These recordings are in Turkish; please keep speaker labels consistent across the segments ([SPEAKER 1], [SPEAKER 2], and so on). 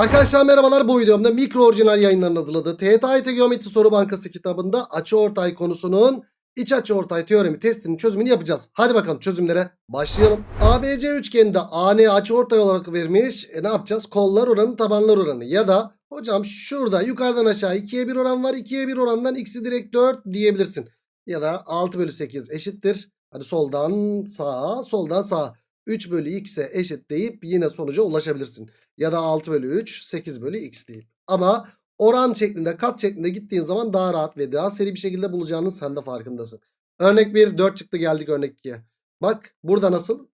[SPEAKER 1] Arkadaşlar merhabalar bu videomda mikro orijinal yayınların hazırladığı TYT Geometri Soru Bankası kitabında açıortay konusunun iç açıortay teoremi testinin çözümünü yapacağız. Hadi bakalım çözümlere başlayalım. ABC üçgeninde AN açıortay olarak vermiş. E, ne yapacağız? Kollar oranı tabanlar oranı ya da hocam şurada yukarıdan aşağı 2'ye 1 oran var. 2'ye 1 orandan x'i direkt 4 diyebilirsin. Ya da 6 bölü 8 eşittir. Hadi soldan sağa soldan sağa 3 bölü x'e eşit deyip yine sonuca ulaşabilirsin. Ya da 6 bölü 3 8 bölü x deyip. Ama oran şeklinde kat şeklinde gittiğin zaman daha rahat ve daha seri bir şekilde bulacağının sen de farkındasın. Örnek 1 4 çıktı geldik örnek 2'ye. Bak burada nasıl?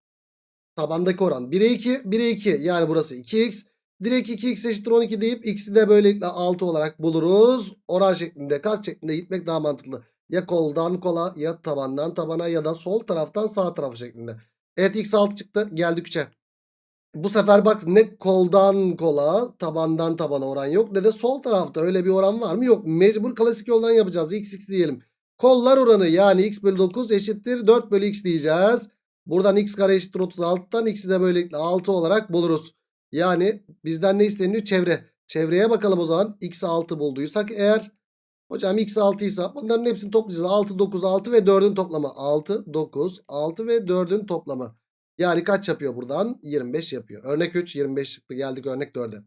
[SPEAKER 1] Tabandaki oran 1'e 2 1'e 2 yani burası 2x. Direkt 2x eşittir 12 deyip x'i de böylelikle 6 olarak buluruz. Oran şeklinde kat şeklinde gitmek daha mantıklı. Ya koldan kola ya tabandan tabana ya da sol taraftan sağ tarafı şeklinde. Evet x 6 çıktı geldik 3'e. Bu sefer bak ne koldan kola tabandan tabana oran yok ne de sol tarafta öyle bir oran var mı? Yok mecbur klasik yoldan yapacağız x x diyelim. Kollar oranı yani x bölü 9 eşittir 4 bölü x diyeceğiz. Buradan x kare eşittir 36'dan x'i de böylelikle 6 olarak buluruz. Yani bizden ne isteniyor? Çevre. Çevreye bakalım o zaman. x 6 bulduysak eğer. Hocam x 6 ise bunların hepsini toplayacağız. 6, 9, 6 ve 4'ün toplamı. 6, 9, 6 ve 4'ün toplamı. Yani kaç yapıyor buradan? 25 yapıyor. Örnek 3 25 çıktı. Geldik örnek 4'e.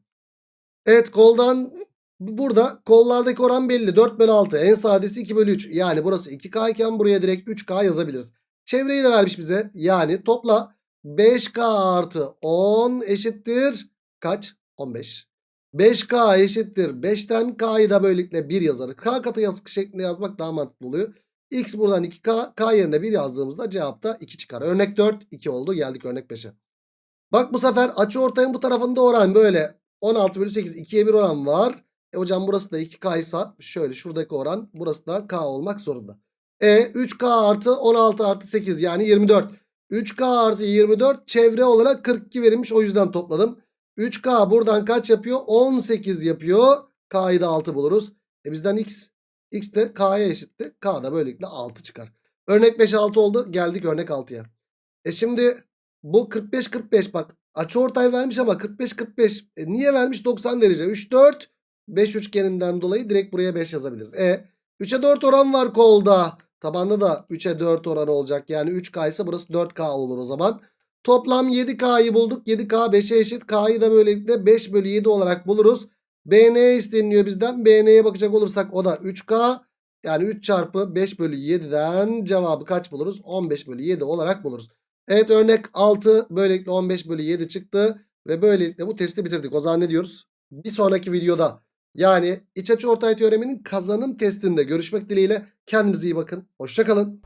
[SPEAKER 1] Evet koldan burada kollardaki oran belli. 4 bölü 6 en sadesi 2 bölü 3. Yani burası 2K iken buraya direkt 3K yazabiliriz. Çevreyi de vermiş bize. Yani topla 5K artı 10 eşittir kaç? 15. 5K eşittir 5'ten K'yı da böylelikle 1 yazarız. K katı yazık şeklinde yazmak daha mantıklı oluyor. X buradan 2K. K yerine 1 yazdığımızda cevapta 2 çıkar. Örnek 4 2 oldu. Geldik örnek 5'e. Bak bu sefer açı ortayın bu tarafında oran böyle 16 bölü 8 2'ye 1 oran var. E hocam burası da 2K ise şöyle şuradaki oran burası da K olmak zorunda. E 3K artı 16 artı 8 yani 24. 3K artı 24 çevre olarak 42 verilmiş o yüzden topladım. 3K buradan kaç yapıyor? 18 yapıyor. K'yı da 6 buluruz. E bizden X. X de K'ya eşitti. K da böylelikle 6 çıkar. Örnek 5 6 oldu. Geldik örnek 6'ya. E şimdi bu 45 45 bak açıortay vermiş ama 45 45. E niye vermiş 90 derece? 3 4 5 üçgeninden dolayı direkt buraya 5 yazabiliriz. E 3'e 4 oran var kolda. Tabanda da 3'e 4 oranı olacak. Yani 3K ise burası 4K olur o zaman. Toplam 7K'yı bulduk. 7K 5'e eşit. K'yı da böylelikle 5 bölü 7 olarak buluruz. BN isteniyor bizden. BN'ye bakacak olursak o da 3K. Yani 3 çarpı 5 bölü 7'den cevabı kaç buluruz? 15 bölü 7 olarak buluruz. Evet örnek 6 böylelikle 15 bölü 7 çıktı. Ve böylelikle bu testi bitirdik. O zaman ne diyoruz? Bir sonraki videoda yani iç açı ortay teoreminin kazanım testinde görüşmek dileğiyle. Kendinize iyi bakın. Hoşçakalın.